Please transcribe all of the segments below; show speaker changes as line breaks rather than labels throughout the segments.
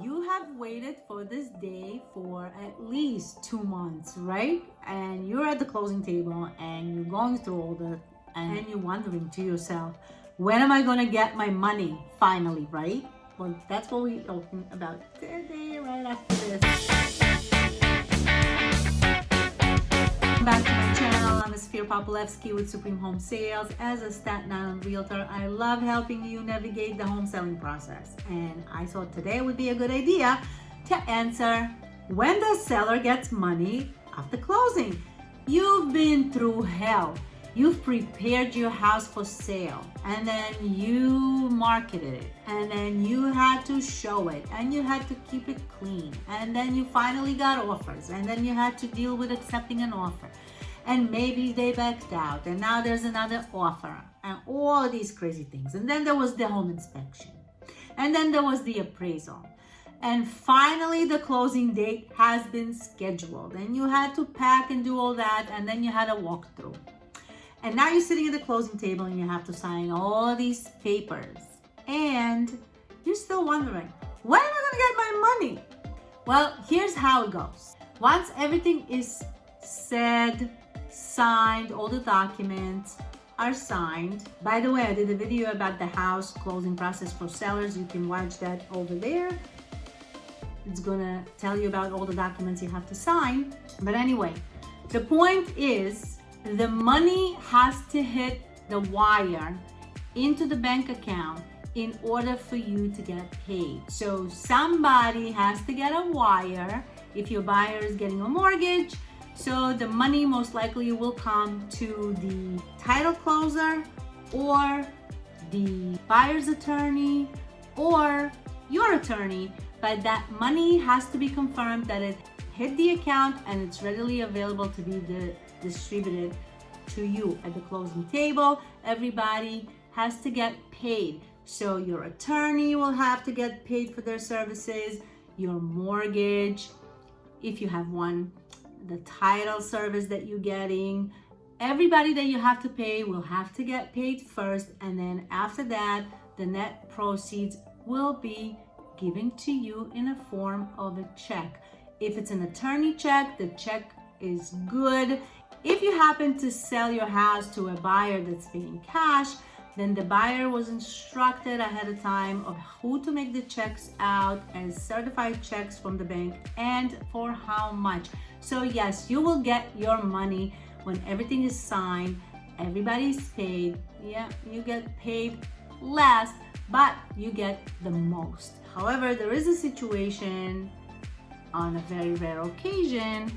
you have waited for this day for at least two months, right? And you're at the closing table and you're going through all the, and you're wondering to yourself, when am I gonna get my money finally, right? Well, that's what we're talking about today, right after this. Back to my. Esfir Popolevsky with Supreme Home Sales. As a Staten Island realtor, I love helping you navigate the home selling process. And I thought today would be a good idea to answer when the seller gets money after closing. You've been through hell you've prepared your house for sale and then you marketed it and then you had to show it and you had to keep it clean and then you finally got offers and then you had to deal with accepting an offer and maybe they backed out and now there's another offer and all these crazy things and then there was the home inspection and then there was the appraisal and finally the closing date has been scheduled and you had to pack and do all that and then you had a walkthrough and now you're sitting at the closing table and you have to sign all these papers. And you're still wondering, when am I gonna get my money? Well, here's how it goes. Once everything is said, signed, all the documents are signed. By the way, I did a video about the house closing process for sellers. You can watch that over there. It's gonna tell you about all the documents you have to sign. But anyway, the point is the money has to hit the wire into the bank account in order for you to get paid. So somebody has to get a wire if your buyer is getting a mortgage. So the money most likely will come to the title closer or the buyer's attorney or your attorney, but that money has to be confirmed that it hit the account and it's readily available to be distributed to you at the closing table. Everybody has to get paid. So your attorney will have to get paid for their services, your mortgage, if you have one, the title service that you're getting, everybody that you have to pay will have to get paid first. And then after that, the net proceeds will be given to you in a form of a check. If it's an attorney check, the check is good. If you happen to sell your house to a buyer that's paying cash, then the buyer was instructed ahead of time of who to make the checks out as certified checks from the bank and for how much. So yes, you will get your money when everything is signed, everybody's paid. Yeah, you get paid less, but you get the most. However, there is a situation on a very rare occasion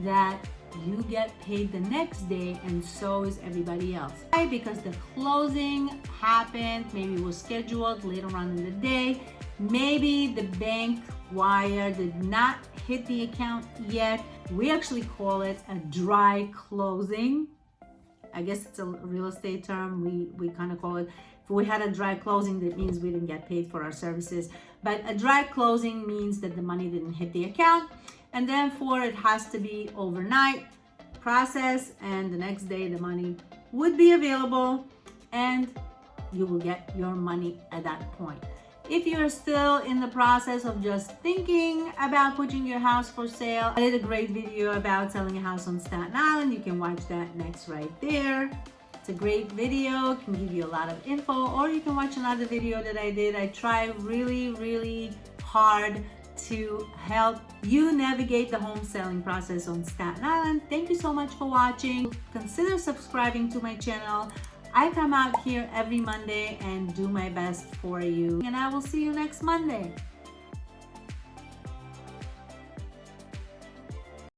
that you get paid the next day and so is everybody else. Why? Because the closing happened, maybe it was scheduled later on in the day, maybe the bank wire did not hit the account yet. We actually call it a dry closing. I guess it's a real estate term. We, we kind of call it if we had a dry closing, that means we didn't get paid for our services. But a dry closing means that the money didn't hit the account and then therefore it has to be overnight process and the next day the money would be available and you will get your money at that point. If you're still in the process of just thinking about putting your house for sale, I did a great video about selling a house on Staten Island. You can watch that next right there. It's a great video, can give you a lot of info, or you can watch another video that I did. I try really, really hard to help you navigate the home selling process on Staten Island. Thank you so much for watching. Consider subscribing to my channel. I come out here every Monday and do my best for you. And I will see you next Monday.